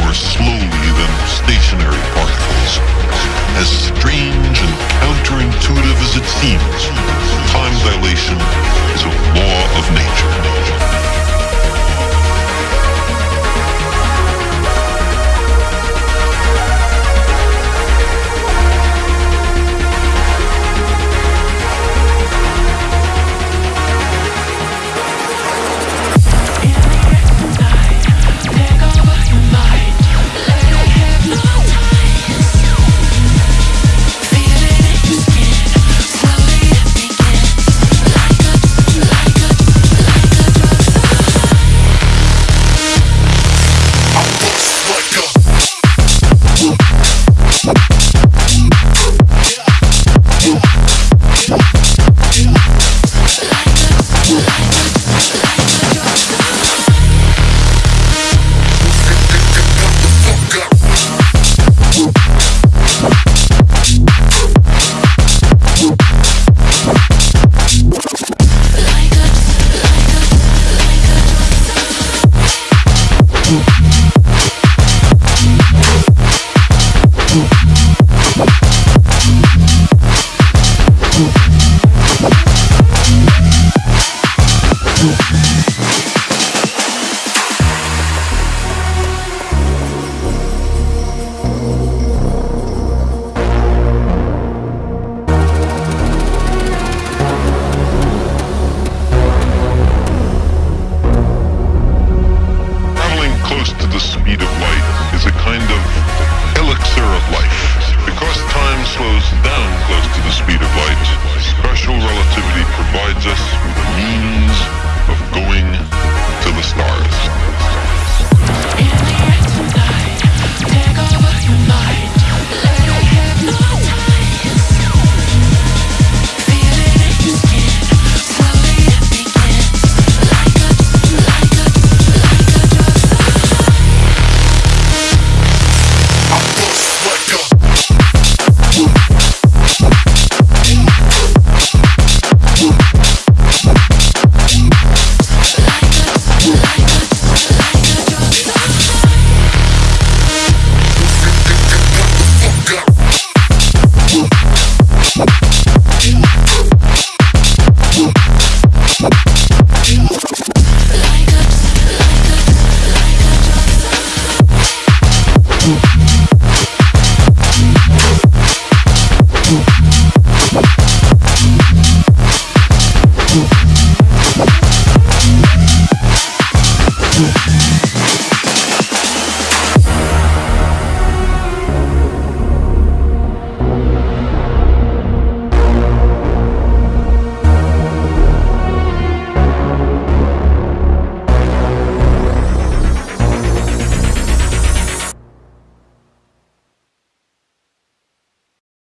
more slowly than stationary particles. As strange and counterintuitive as it seems, time dilation is a law of nature. the speed of light is a kind of elixir of life. Because time slows down close you